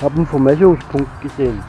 Habe einen Vermessungspunkt gesehen.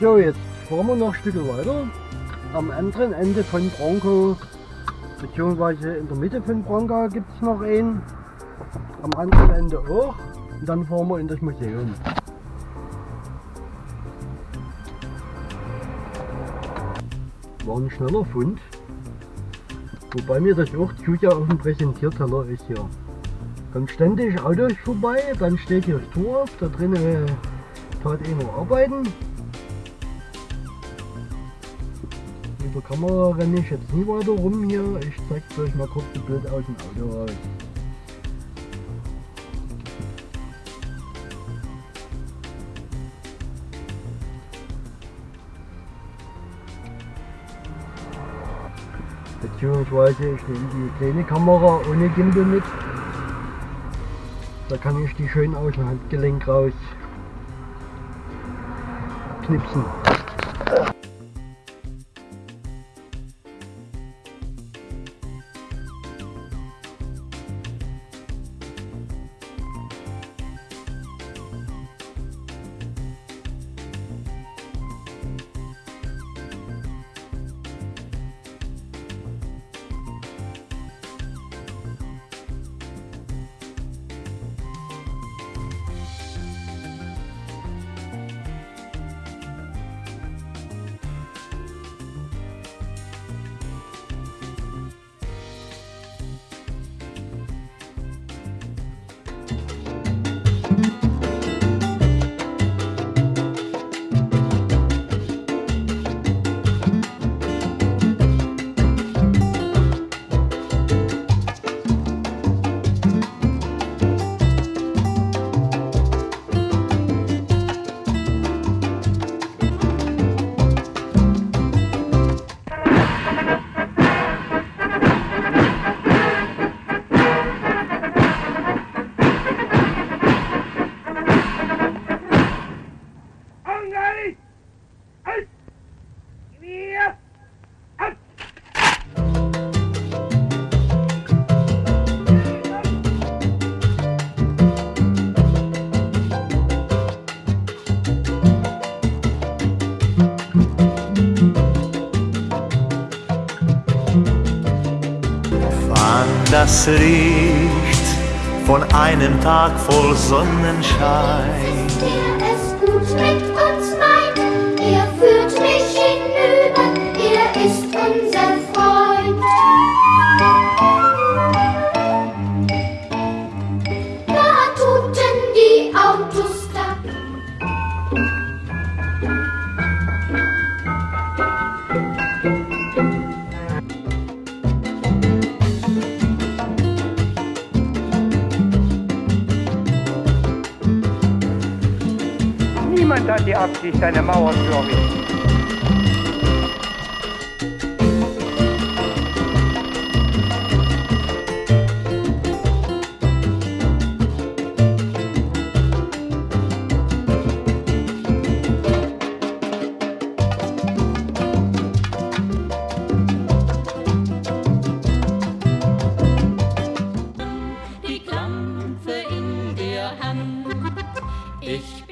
So, jetzt fahren wir noch ein Stück weiter. Am anderen Ende von Bronco, beziehungsweise in der Mitte von Bronco gibt es noch einen. Am anderen Ende auch. Und dann fahren wir in das Museum. War ein schneller Fund. Wobei mir das auch ja auf dem Präsentierteller ist hier. Kommt ständig Autos vorbei, dann steht hier das Tor auf, da drinnen tat einer arbeiten. Der Kamera renne ich jetzt nie weiter rum hier. Ich zeige euch mal kurz das Bild aus dem Auto raus. Beziehungsweise ich nehme die kleine Kamera ohne Gimbal mit. Da kann ich die schön aus dem Handgelenk raus knipsen. Das riecht von einem Tag voll Sonnenschein. absticht eine Mauer für mich. Ich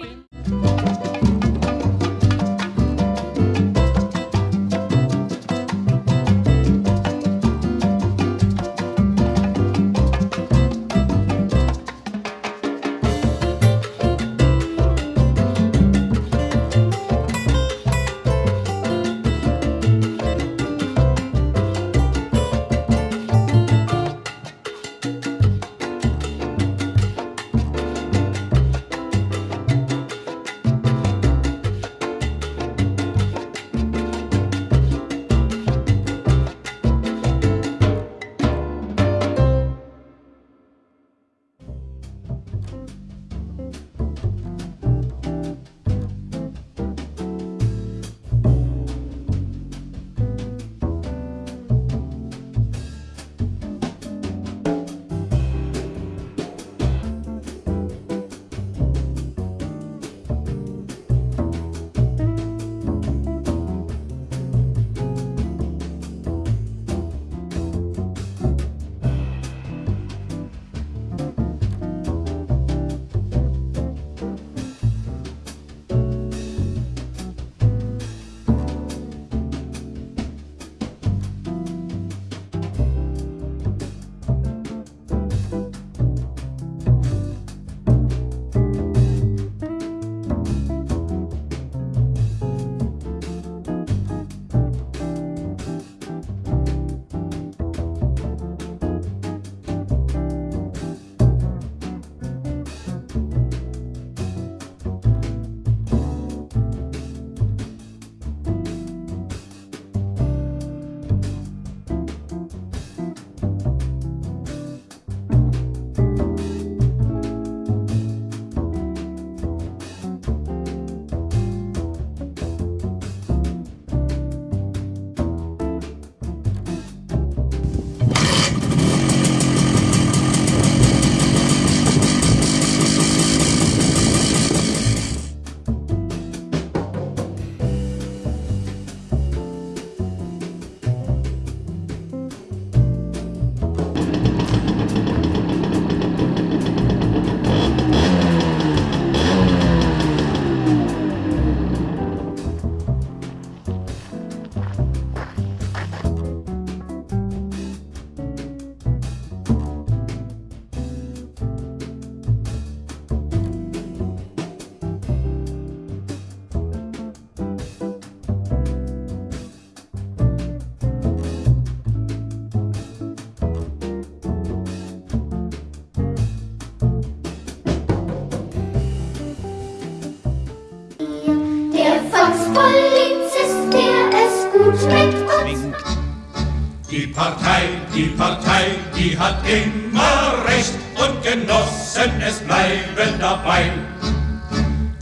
Partei, die Partei, die hat immer Recht und Genossen, es bleiben dabei.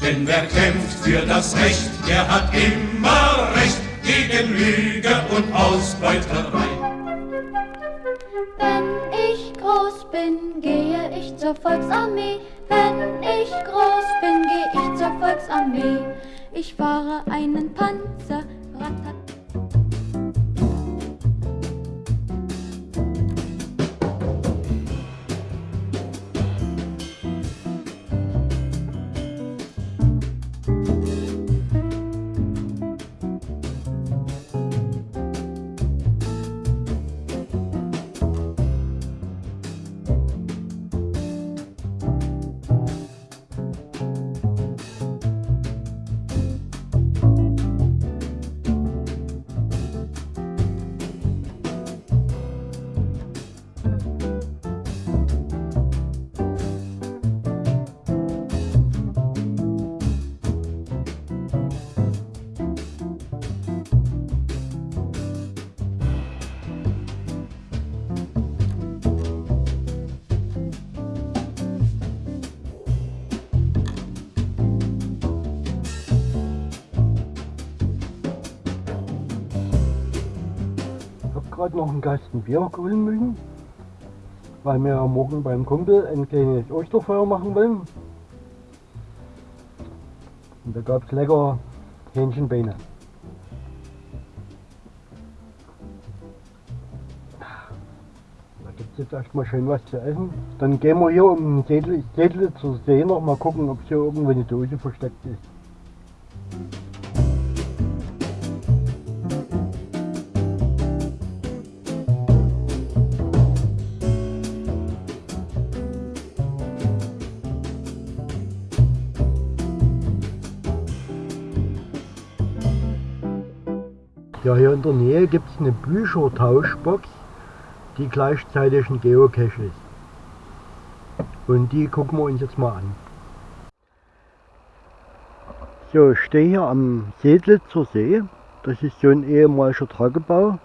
Denn wer kämpft für das Recht, der hat immer Recht gegen Lüge und Ausbeuterei. Wenn ich groß bin, gehe ich zur Volksarmee. Wenn ich groß bin, gehe ich zur Volksarmee. Ich fahre einen Panzer, ratat. Gerade noch einen Kasten Bier holen müssen, weil wir morgen beim Kumpel ein kleines Osterfeuer machen wollen. Und da gab es lecker Hähnchenbeine. Da gibt es jetzt erstmal schön was zu essen. Dann gehen wir hier um den Sädel zur See noch mal gucken, ob hier irgendwo eine Dose versteckt ist. In der Nähe gibt es eine Büchertauschbox, die gleichzeitig ein Geocache ist. Und die gucken wir uns jetzt mal an. So, ich stehe hier am Sedlitzer See. Das ist so ein ehemaliger Tagebau.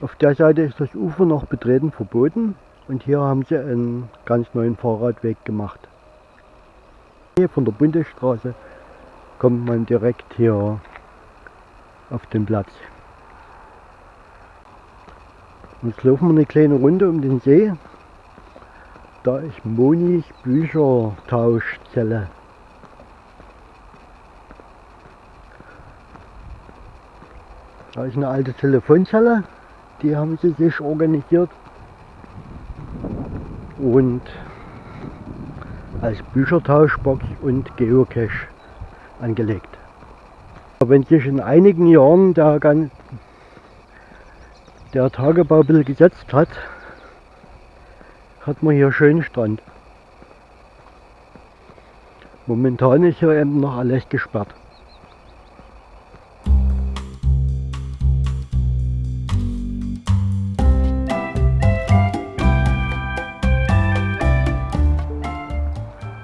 Auf der Seite ist das Ufer noch betreten verboten und hier haben sie einen ganz neuen Fahrradweg gemacht. Hier von der Bundesstraße kommt man direkt hier auf den Platz. Jetzt laufen wir eine kleine Runde um den See. Da ist Monis Büchertauschzelle. Da ist eine alte Telefonzelle, die haben sie sich organisiert. Und als Büchertauschbox und Geocache angelegt. Wenn sich in einigen Jahren der, der Tagebau ein bisschen gesetzt hat, hat man hier schönen Strand. Momentan ist hier eben noch alles gesperrt.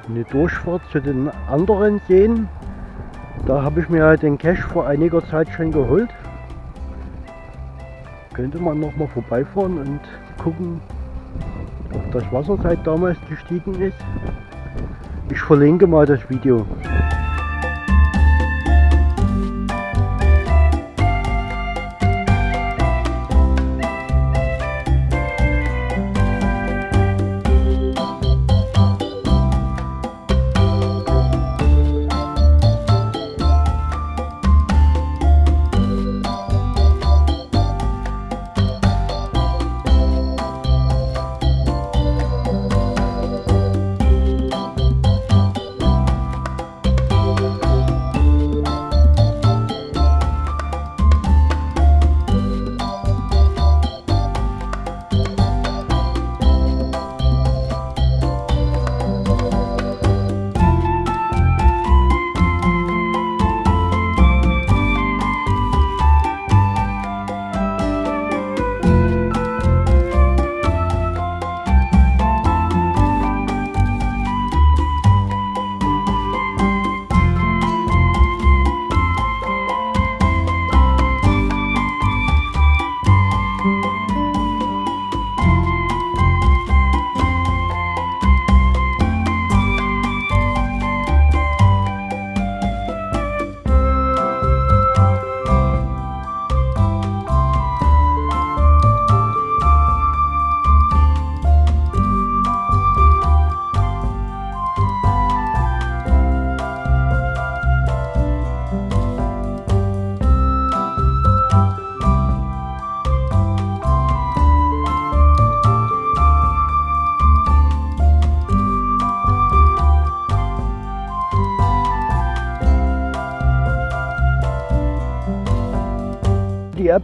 Eine Durchfahrt zu den anderen Seen da habe ich mir den Cache vor einiger Zeit schon geholt. Könnte man noch mal vorbeifahren und gucken, ob das Wasser seit damals gestiegen ist. Ich verlinke mal das Video.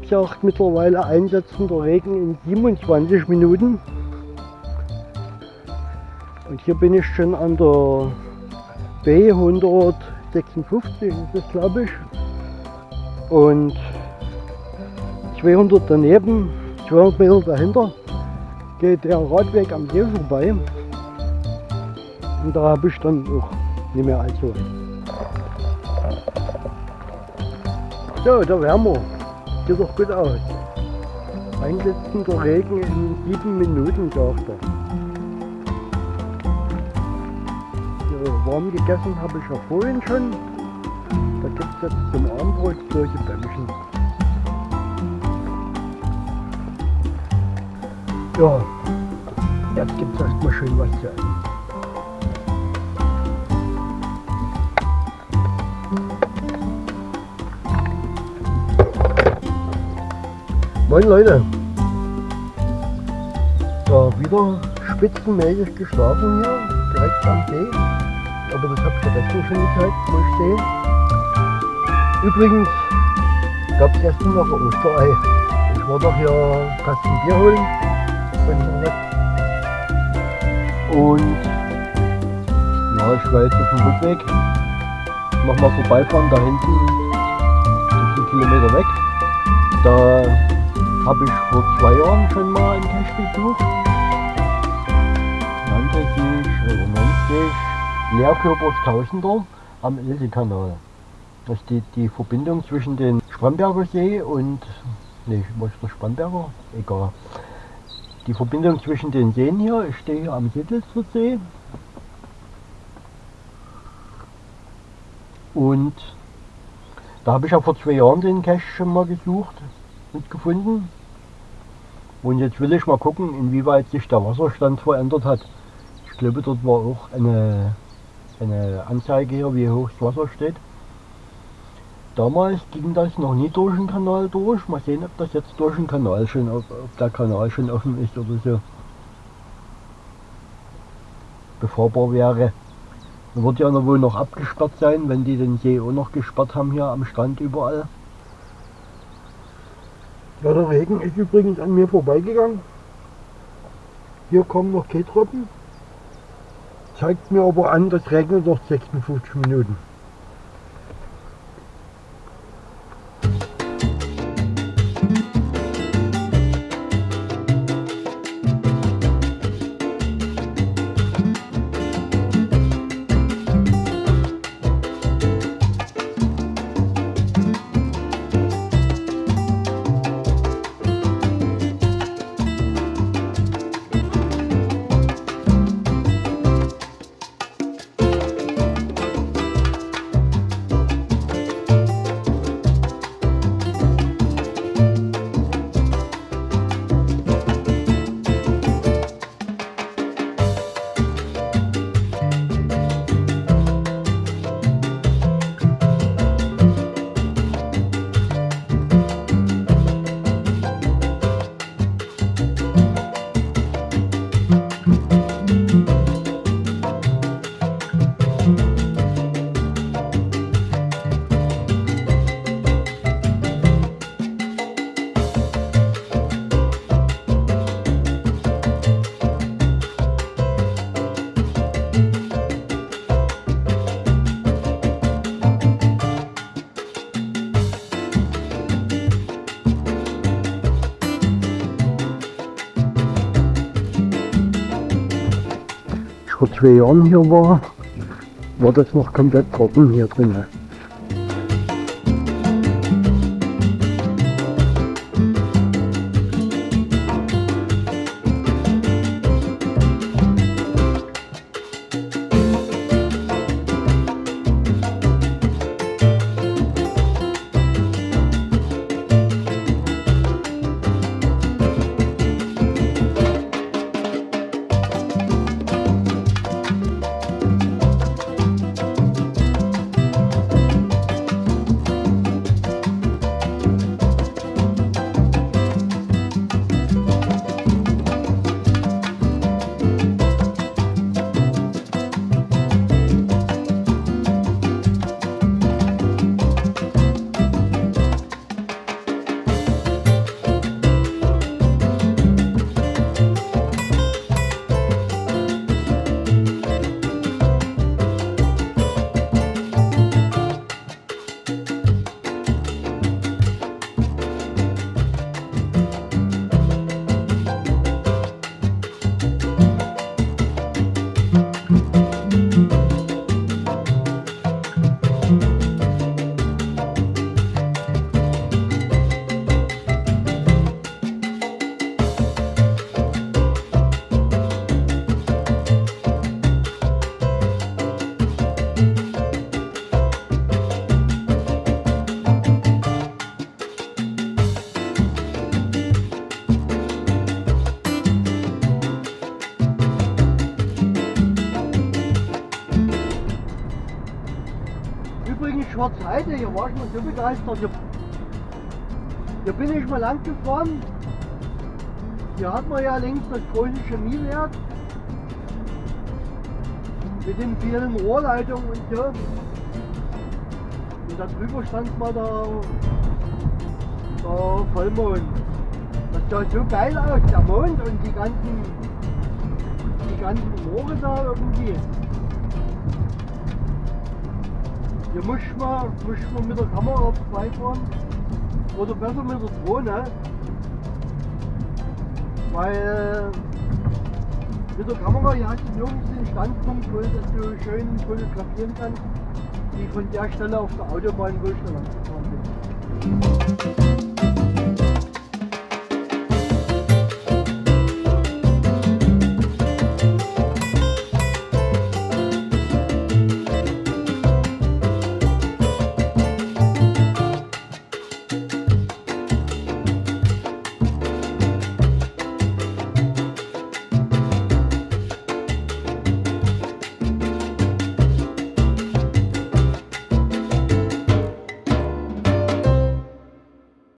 Sagt mittlerweile einsetzender Regen in 27 Minuten. Und hier bin ich schon an der B 156, ist glaube ich. Und 200 daneben, 200 Meter dahinter, geht der Radweg am See vorbei. Und da habe ich dann auch nicht mehr allzu. So, da wären wir. Sieht doch gut aus. Einsetzender Regen in sieben Minuten, sagt er. So, warm gegessen habe ich ja vorhin schon. Da gibt es jetzt zum Abendbrot solche Bämmchen. Ja, jetzt gibt es erstmal schön was zu essen. Moin Leute! Ja, wieder spitzenmäßig geschlafen hier, direkt am See. Aber das habe ich vergessen schon gezeigt, wo ich stehe. Übrigens gab es gestern noch ein Osterei. Ich war doch hier einen Kasten Bier holen. Und ja, ich war jetzt auf dem Rückweg. Mach mal vorbeifahren, da hinten, 15 Kilometer weg. Da habe ich vor zwei Jahren schon mal einen Cache besucht. Nannte sich, oder nennt sich Leerkörpers Tausender am Ilse-Kanal. Das ist die, die Verbindung zwischen dem Spremberger See und, nee, was ist der Spremberger? Egal. Die Verbindung zwischen den Seen hier, ich stehe hier am Sittelster See. Und da habe ich ja vor zwei Jahren den Cache schon mal gesucht und gefunden. Und jetzt will ich mal gucken, inwieweit sich der Wasserstand verändert hat. Ich glaube, dort war auch eine, eine Anzeige hier, wie hoch das Wasser steht. Damals ging das noch nie durch den Kanal durch. Mal sehen, ob das jetzt durch den Kanal schon, ob, ob der Kanal schon offen ist oder so. Befahrbar wäre. Dann wird ja wohl noch abgesperrt sein, wenn die den See auch noch gesperrt haben hier am Strand überall. Ja, der Regen ist übrigens an mir vorbeigegangen. Hier kommen noch kein Tropfen. Zeigt mir aber an, das regnet noch 56 Minuten. Zwei Jahren hier war, war das noch komplett trocken hier drin. Der Seite, hier war ich mal so begeistert. Hier, hier bin ich mal lang gefahren. Hier hat man ja links das große Chemiewerk mit den vielen Rohrleitungen und so. Und da drüber stand mal der, der Vollmond. Das sah so geil aus, der Mond und die ganzen, die ganzen Rohre da irgendwie. Hier muss man, muss man mit der Kamera vorbeifahren. Oder besser mit der Drohne. Weil mit der Kamera hier hast du nirgends den Standpunkt, wo du schön fotografieren kannst, wie von der Stelle auf der Autobahn, wo ich da lang gefahren bin.